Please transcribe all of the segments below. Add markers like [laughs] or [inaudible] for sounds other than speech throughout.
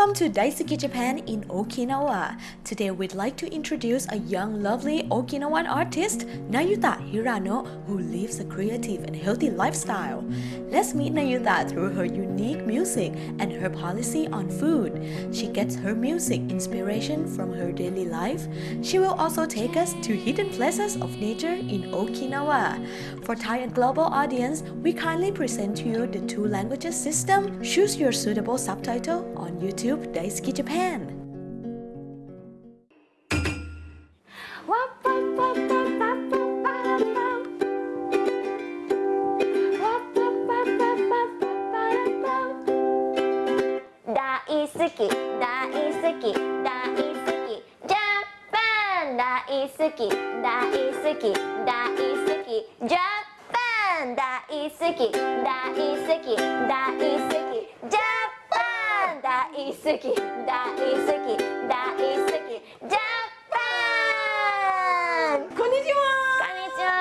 Welcome to Daisuki Japan in Okinawa. Today we'd like to introduce a young lovely Okinawan artist, Nayuta Hirano, who lives a creative and healthy lifestyle. Let's meet Nayuta through her unique music and her policy on food. She gets her music inspiration from her daily life. She will also take us to hidden places of nature in Okinawa. For Thai and global audience, we kindly present to you the two languages system. Choose your suitable subtitle on YouTube YouTube 大好き Japan わっぱっぱっぱ大好き大好き大好きジャパン大好き大好き大好きジャパン大好き大好きジャパン sicky, da'i sicky, da'i sicky, Japan! Konnichiwa! Konnichiwa!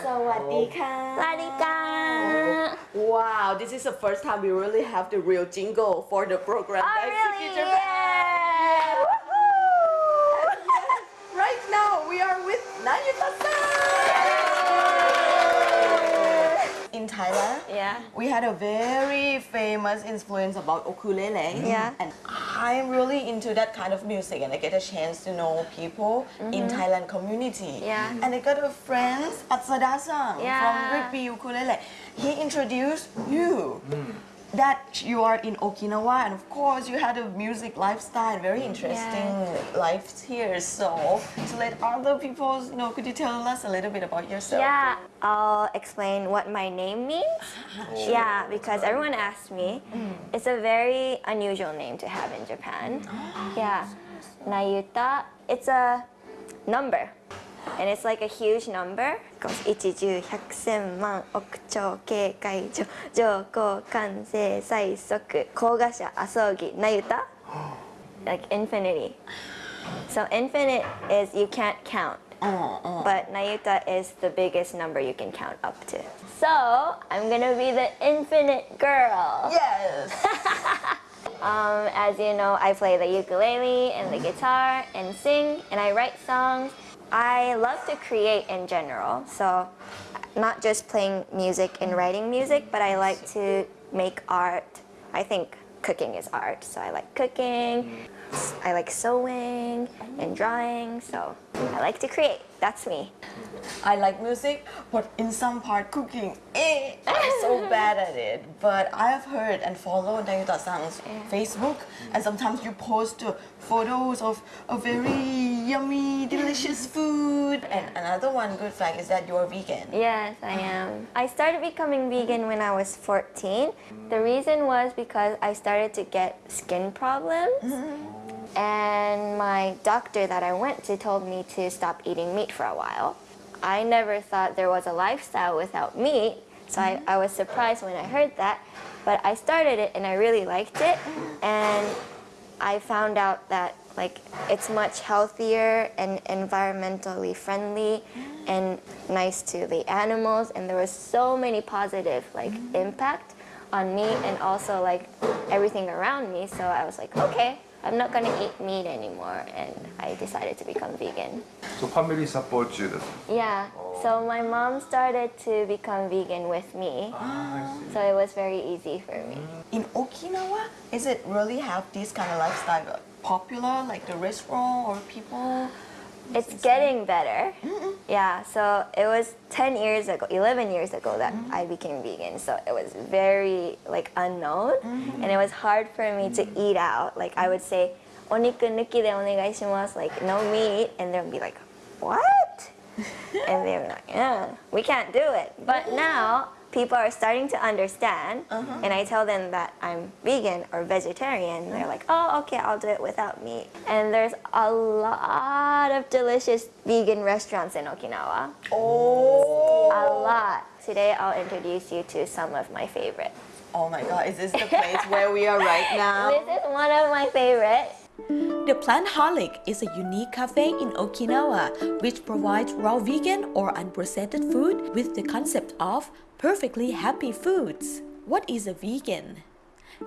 Sawadika! Sawadika! Wow, this is the first time we really have the real jingle for the program. Oh, really? Japan! Thailand, Yeah. we had a very famous influence about ukulele. Yeah. And I'm really into that kind of music and I get a chance to know people in Thailand community. Mm-hmm. Yeah. And I got a friend, Atsada-san Yeah. from Rigby Ukulele. He introduced you. That you are in Okinawa and of course you had a music lifestyle, very interesting life here. So to let other people know, could you tell us a little bit about yourself? Yeah, I'll explain what my name means. [laughs] Yeah, because everyone asks me. Mm. It's a very unusual name to have in Japan. [gasps] Yeah, Nayuta. It's a number. And it's like a huge number. It goes 一十百千万億兆警戒上上皇完成最速高賀者阿葬儀なゆた like infinity. So infinite is you can't count. Oh, oh. But Nayuta is the biggest number you can count up to. So I'm gonna be the infinite girl. Yes. [laughs] Um, as you know, I play the ukulele and the guitar and sing and I write songs. I love to create in general. So not just playing music and writing music, but I like to make art. I think cooking is art. So I like cooking. I like sewing and drawing. So I like to create. That's me. I like music, but in some part cooking, eh, I'm so [laughs] bad at it. But I have heard and followed Nayuta-san's Facebook, and sometimes you post uh, photos of a very yummy, delicious [laughs] food. And another one good fact is that you're vegan. Yes, I am. I started becoming vegan when I was 14. The reason was because I started to get skin problems. And my doctor that I went to told me to stop eating meat for a while. I never thought there was a lifestyle without meat, so I, I was surprised when I heard that. But I started it and I really liked it. And I found out that like it's much healthier and environmentally friendly and nice to the animals and there was so many positive like impact on me and also like everything around me so I was like okay I'm not gonna eat meat anymore and I decided to become vegan. So family support you. That's Yeah, oh. so my mom started to become vegan with me ah, so it was very easy for me. Mm. In Okinawa, is it really have this kind of lifestyle popular, like the restaurant or people? It's getting better. Yeah, so it was 10 years ago, 11 years ago that mm-hmm. I became vegan. So it was very like unknown mm-hmm. and it was hard for me to eat out. Like I would say, oniku nuki de onegaishimasu, like no meat. And they'll be like, what? [laughs] and they were like, yeah, we can't do it. But now people are starting to understand uh-huh. and I tell them that I'm vegan or vegetarian. They're like, oh, okay, I'll do it without meat. And there's a lot of delicious vegan restaurants in Okinawa. Oh. A lot. Today I'll introduce you to some of my favorites. Oh my god, is this the place where we are right [laughs] now? This is one of my favorites. The Plantholic is a unique cafe in Okinawa which provides raw vegan or unprocessed food with the concept of perfectly happy foods. What is a vegan?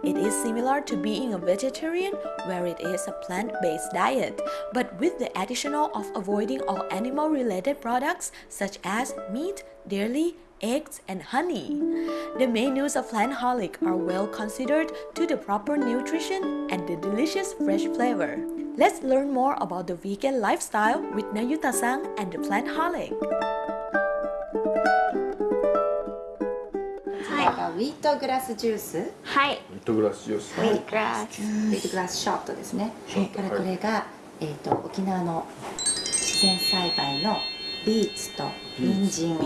It is similar to being a vegetarian, where it is a plant based diet, but with the additional of avoiding all animal related products such as meat, dairy, eggs, and honey. The menus of Plantholic are well considered to the proper nutrition and the delicious fresh flavor. Let's learn more about the vegan lifestyle with Nayuta Sang and the Plantholic. ウィートグラスジュース。いはい。ミットグラスジュース。ウィーグラス。ウィートグラスショットですね。ショット。これが、えー、と沖縄の自然栽培のビーツと人参。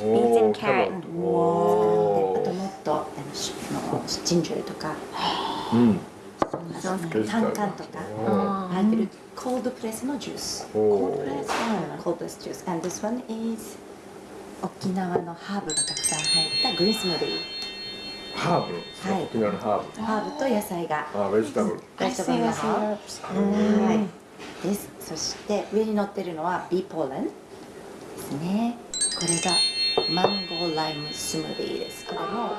おー and carrot キャロット。あとおもっとあのジンジャーとか。ーうん。そんなタンカンとか。おー入ってるコールドプレスのジュース。おー。コールドプレスジュース。And this one is 沖縄のハーブがたくさん入ったグリーンスムーディーハーブ。はい。沖縄のハーブ。ハーブと野菜が。あ、ベジタブル。ベジタブルのハーブはい。です。そして上に乗ってるのはビーポーレン。ですね。これがマンゴーライムスムーディーです。これも。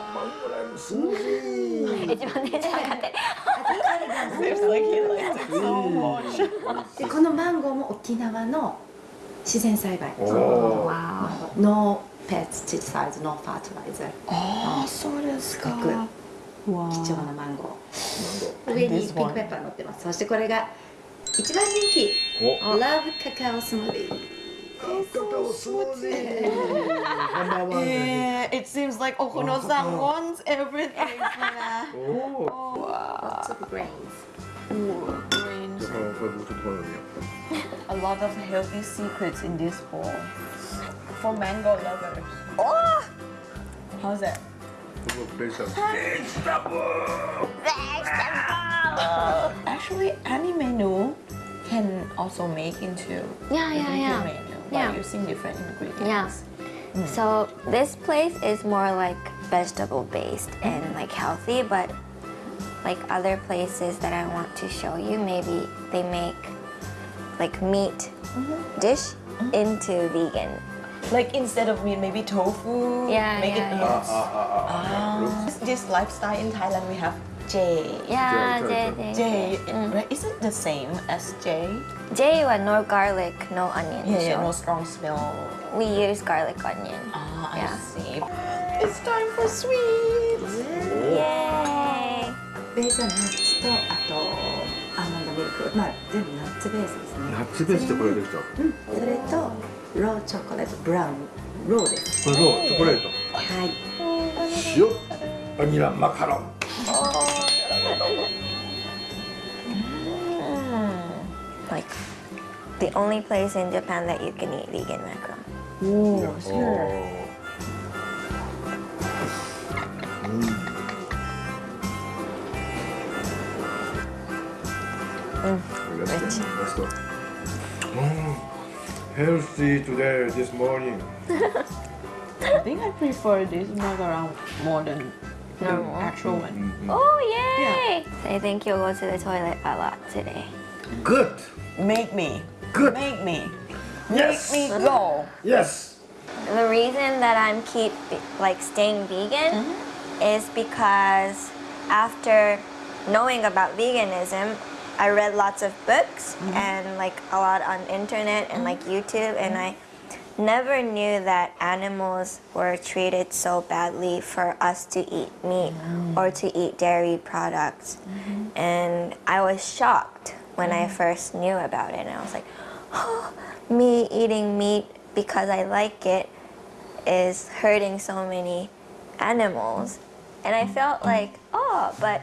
一番テンション上がって。るでこのマンゴーも沖縄の自然栽培。お ーわノーペスティサイズノーファーティライザーああそうですかすごくわ貴重なマンゴーなん上に This ピン one クペッパー乗ってますそしてこれが一番人気お。ラブカカオスムーディーカカオスムージー。ナンバーワンで。 Yeah, it seems like Okuno-san wants everything [laughs] for おお。 Lots of grains that. Greens. だからこれ僕ちょっとこれ見よ A lot of healthy secrets in this bowl for mango lovers. Oh! How's that? Vegetable! Vegetable! Uh, actually, any menu can also make into yeah, yeah, yeah. menu by yeah. using different ingredients. Yeah. Mm. So this place is more like vegetable based hmm. and like healthy, but like other places that I want to show you, maybe they make like meat mm -hmm. dish mm -hmm. into vegan like instead of meat, maybe tofu. Yeah, make yeah, it yeah. Uh, uh, uh, ah. ah. This lifestyle in Thailand, we have J. Yeah, J. J. Mm. Right? Is it the same as J? J, well, no garlic, no onion. Yeah, yeah, no strong smell. We use garlic, onion. Ah, I yeah. see. It's time for sweets. Yay! 베이스는 치토 아토 아몬드 밀크. 마, 네, 나츠 베이스ですね. 나츠 베이스ってこれですか? 응. それとローチョコレートブラウンローです。これローチョコレート。はい。塩バニラマカロン。ああ like the only place in Japan that you can eat vegan マカロン、うん、うん、うん、Healthy today, this morning. I think I prefer this macaron more than the Normal. actual one. Mm, mm. Oh yay! I think you'll go to the toilet a lot today. Good. Make me. Good. Make me. Yes. Make me go. Yes. The reason that I'm keep like staying vegan is because after knowing about veganism, I read lots of books mm-hmm. and like a lot on internet and like mm-hmm. YouTube and mm-hmm. I never knew that animals were treated so badly for us to eat meat mm. or to eat dairy products. And I was shocked when I first knew about it and I was like, oh, me eating meat because I like it is hurting so many animals. And I felt like, oh, but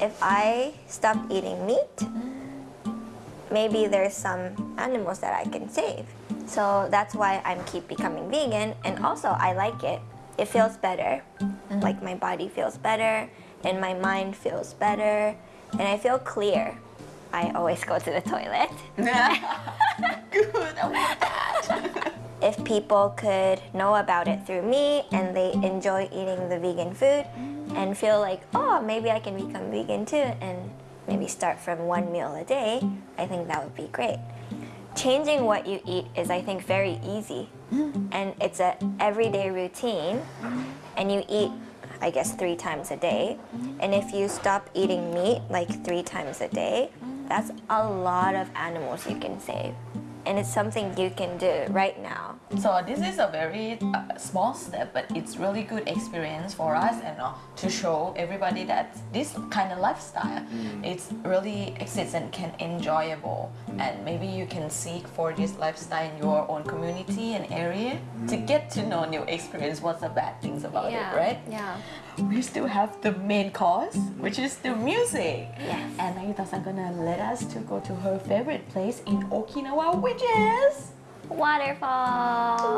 if I stop eating meat, maybe there's some animals that I can save. So that's why I'm keep becoming vegan and also I like it. It feels better. Mm-hmm. Like my body feels better and my mind feels better and I feel clear. I always go to the toilet. [laughs] Good. I want that. [laughs] if people could know about it through me and they enjoy eating the vegan food and feel like, oh, maybe I can become vegan too and maybe start from one meal a day, I think that would be great. Changing what you eat is, I think, very easy. And it's a everyday routine. And you eat I guess, three times a day. And if you stop eating meat like three times a day, that's a lot of animals you can save. And it's something you can do right now. So this is a very uh, small step, but it's really good experience for us and uh, to show everybody that this kind of lifestyle, it's really exists and can enjoyable. And maybe you can seek for this lifestyle in your own community and area to get to know new experience. What's the bad things about it, right? Yeah. We still have the main course, which is the music. Yes. And Nayuta-san gonna let us to go to her favorite place in Okinawa, which is. Waterfall.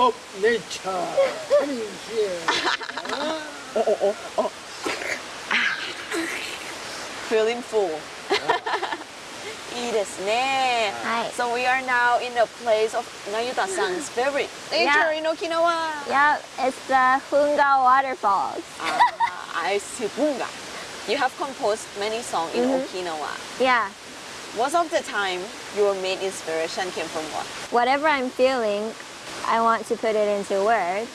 of nature coming here. Huh? oh, oh, oh, oh. Feeling full. [laughs] Right. So we are now in the place of Nayuta-san's favorite nature yeah. in Okinawa. Yeah, it's the Hunga waterfalls. uh, I see Hunga. You have composed many songs in mm -hmm. Okinawa. Yeah. Most of the time, your main inspiration came from what? Whatever I'm feeling, I want to put it into words.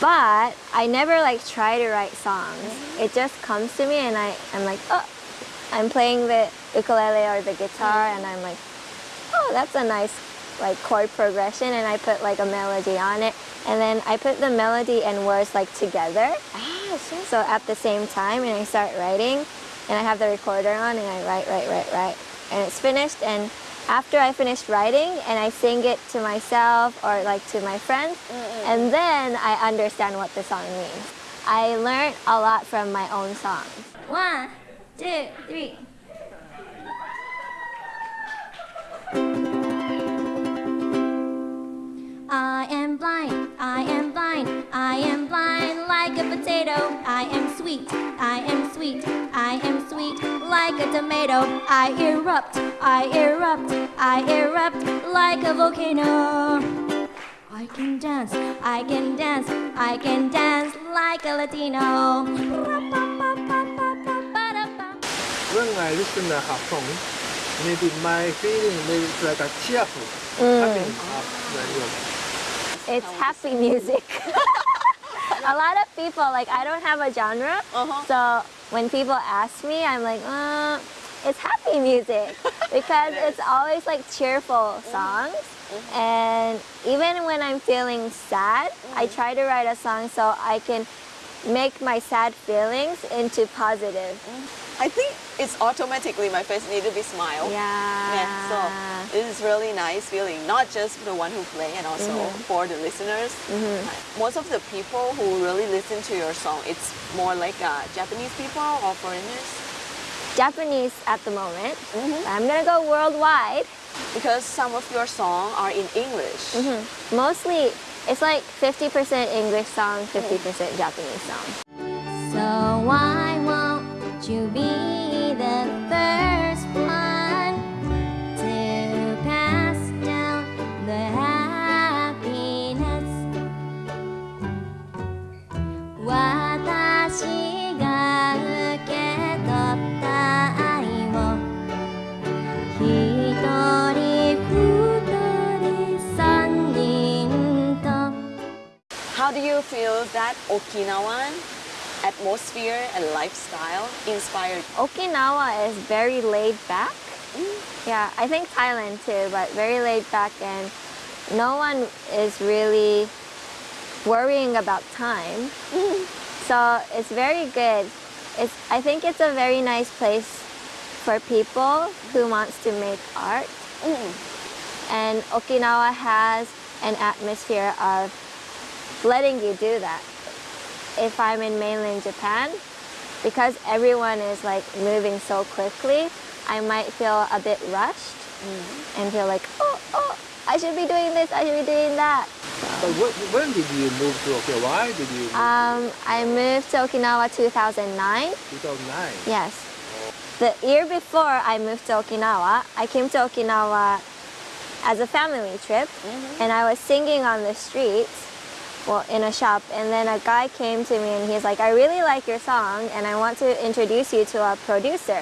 But I never like try to write songs. It just comes to me and I, I'm like, oh, I'm playing the ukulele or the guitar and I'm like, oh, that's a nice like chord progression and I put like a melody on it. And then I put the melody and words like together. Ah, so So at the same time, and I start writing, and I have the recorder on, and I write, write, write, write, and it's finished. And after I finished writing, and I sing it to myself or like to my friends, and then I understand what the song means. I learned a lot from my own songs. One, two, three. I am blind, I am blind, I am blind like a potato. I am sweet, I am sweet, I am sweet like a tomato. I erupt, I erupt, I erupt like a volcano. I can dance, I can dance, I can dance like a Latino. When I listen to song, maybe my feeling maybe like a cheerful, happy uh, It's happy music. [laughs] a lot of people, like, I don't have a genre. Uh-huh. So when people ask me, I'm like, uh, it's happy music [laughs] because it's always like cheerful mm-hmm. songs. Mm-hmm. And even when I'm feeling sad, I mm-hmm. try to write a song so I can make my sad feelings into positive. I think it's automatically my face need to be smile. Yeah. Yeah, so it is really nice feeling, not just for the one who play and also mm-hmm. for the listeners. Mm-hmm. Uh, most of the people who really listen to your song, it's more like uh, Japanese people or foreigners Japanese at the moment. Mm-hmm. I'm gonna go worldwide. because some of your song are in English. Mostly, it's like 50% English song, 50% mm. Japanese song. So why Okinawan atmosphere and lifestyle inspired? Okinawa is very laid back. Mm. Yeah, I think Thailand too, but very laid back and no one is really worrying about time. Mm-hmm. so it's very good. It's, I think it's a very nice place for people who wants to make art. Mm-hmm. And Okinawa has an atmosphere of letting you do that. If I'm in mainland Japan, because everyone is like moving so quickly, I might feel a bit rushed and feel like, oh, oh, I should be doing this, I should be doing that. But when, when did you move to Okinawa? Why did you Um, I moved to Okinawa 2009. 2009? Yes. The year before I moved to Okinawa, I came to Okinawa as a family trip and I was singing on the streets, well, in a shop, and then a guy came to me and he's like, I really like your song and I want to introduce you to a producer.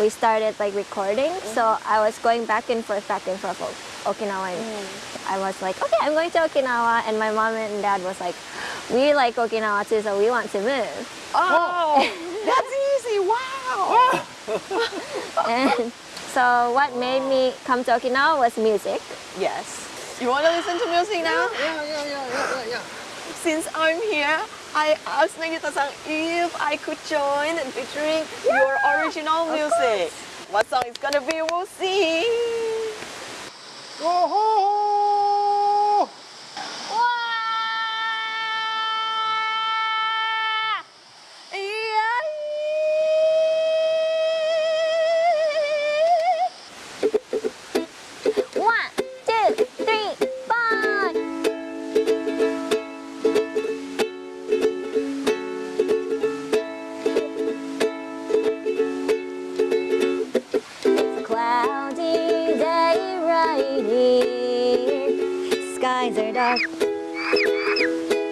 We started like recording, mm-hmm. so I was going back and forth, back and forth Okinawa. And I was like, okay, I'm going to Okinawa, and my mom and dad was like, we like Okinawa too, so we want to move. Oh, [laughs] that's easy! Wow. [laughs] And so what made me come to Okinawa was music. Yes. You want to listen to music now? Yeah, yeah, yeah, yeah, yeah, yeah. Since I'm here, I asked Nayuta-san if I could join and featuring your original music. What song is gonna be? We'll see. Oh,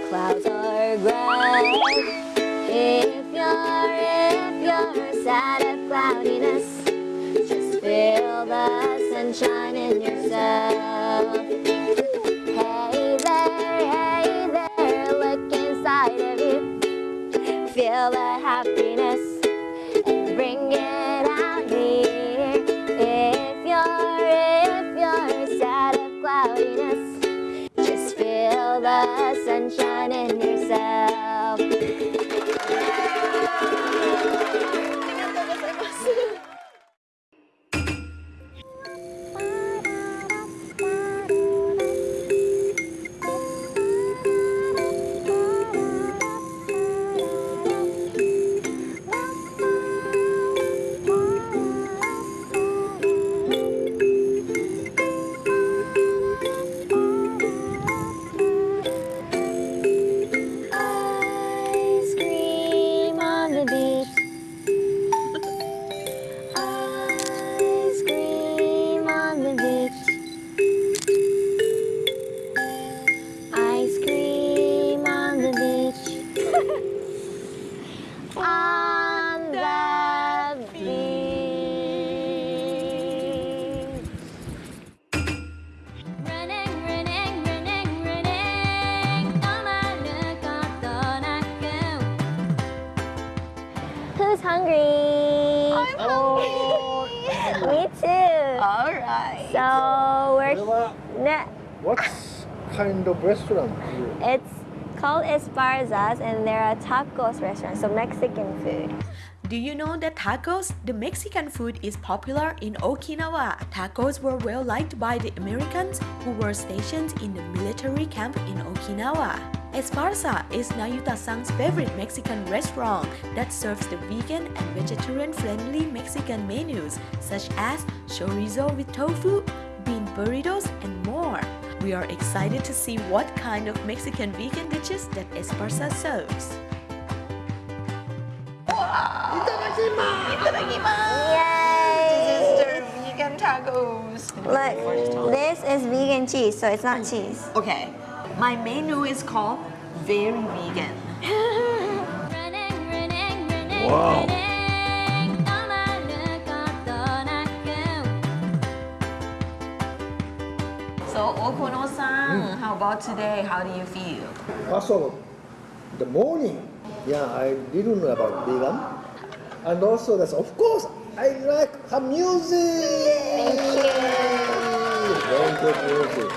clouds are gray. If you're, if you're sad of cloudiness, just feel the sunshine in yourself. Hey there, hey there, look inside of you. Feel the happiness sunshine in yourself. It's called Esparzas and they're a tacos restaurant, so Mexican food. Do you know that tacos, the Mexican food, is popular in Okinawa? Tacos were well liked by the Americans who were stationed in the military camp in Okinawa. Esparza is Nayuta-san's favorite Mexican restaurant that serves the vegan and vegetarian-friendly Mexican menus such as chorizo with tofu, bean burritos, and more. We are excited to see what kind of Mexican vegan dishes that Esparza serves. Yay! Sister vegan tacos. Look, this is vegan cheese, so it's not cheese. Okay, my menu is called very vegan. [laughs] Wow. So Okuno-san, how about today? How do you feel? First of all, the morning, yeah, I didn't know about vegan. And also, that's of course, I like her music. Thank you. Very good music.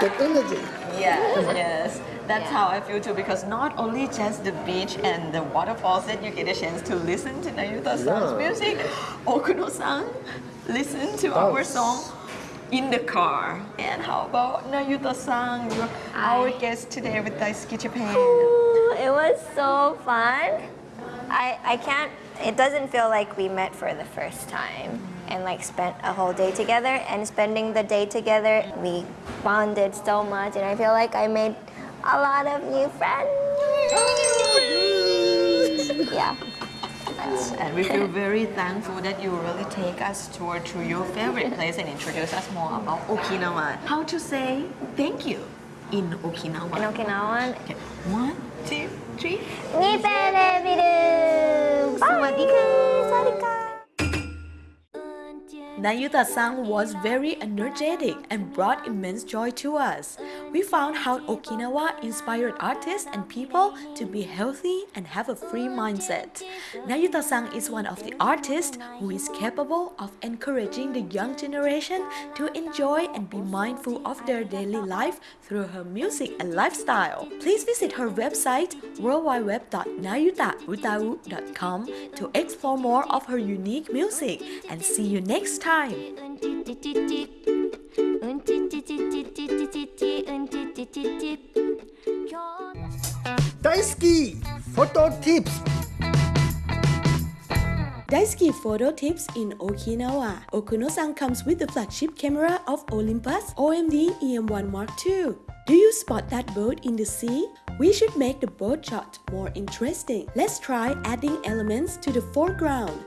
Good energy. Yes, [laughs] yes. That's how I feel too because not only just the beach and the waterfalls that you get a chance to listen to Nayuta-san's Yeah. music, [gasps] Okuno-san listen to our song in the car. And how about Nayuta-san, our guest today with Daisuki Japan. Ooh, It was so fun. I, I can't, it doesn't feel like we met for the first time and like spent a whole day together and spending the day together, we bonded so much and I feel like I made a lot of new friends. Yeah. And we feel very thankful that you really take us tour to your favorite place and introduce us more about Okinawa. How to say thank you in Okinawa. In Okinawan, Okay, one, two, three. Niperebiru! Bye! Nayuta-san was very energetic and brought immense joy to us. We found how Okinawa inspired artists and people to be healthy and have a free mindset. Nayuta-san is one of the artists who is capable of encouraging the young generation to enjoy and be mindful of their daily life through her music and lifestyle. Please visit her website worldwideweb.nayutautau.com to explore more of her unique music and see you next time. Daisuki photo tips. Daisuki photo tips in Okinawa. Okuno-san comes with the flagship camera of Olympus OMD EM1 Mark II. Do you spot that boat in the sea? We should make the boat shot more interesting. Let's try adding elements to the foreground.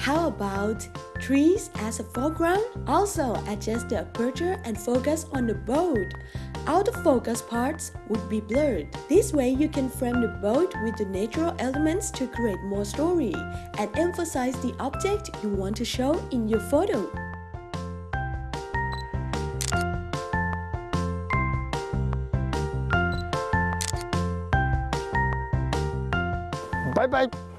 How about trees as a foreground? Also adjust the aperture and focus on the boat. Out of focus parts would be blurred. This way you can frame the boat with the natural elements to create more story and emphasize the object you want to show in your photo. Bye bye.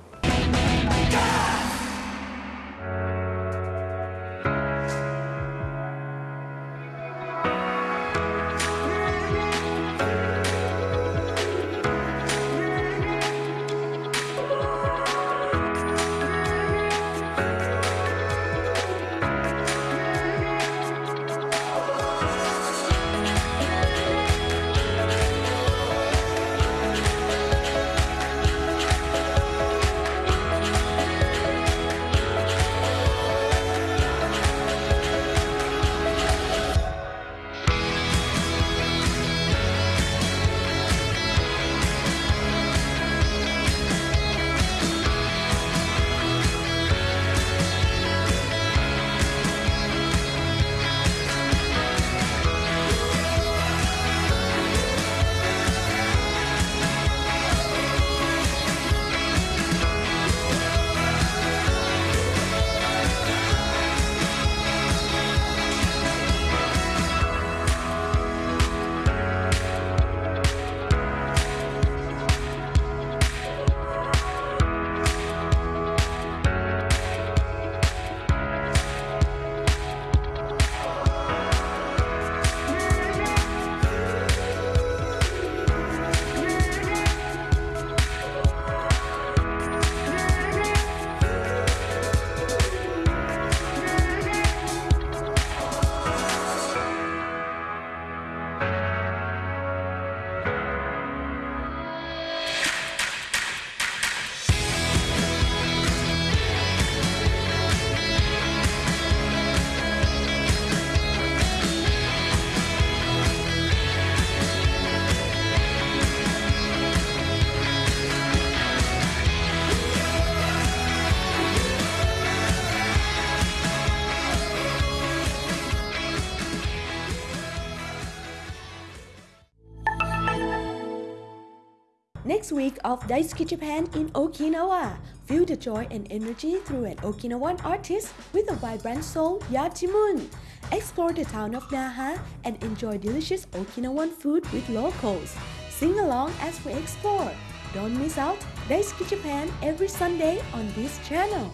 Of Daisuki Japan in Okinawa. Feel the joy and energy through an Okinawan artist with a vibrant soul, Yachimun. Explore the town of Naha and enjoy delicious Okinawan food with locals. Sing along as we explore. Don't miss out Daisuki Japan every Sunday on this channel.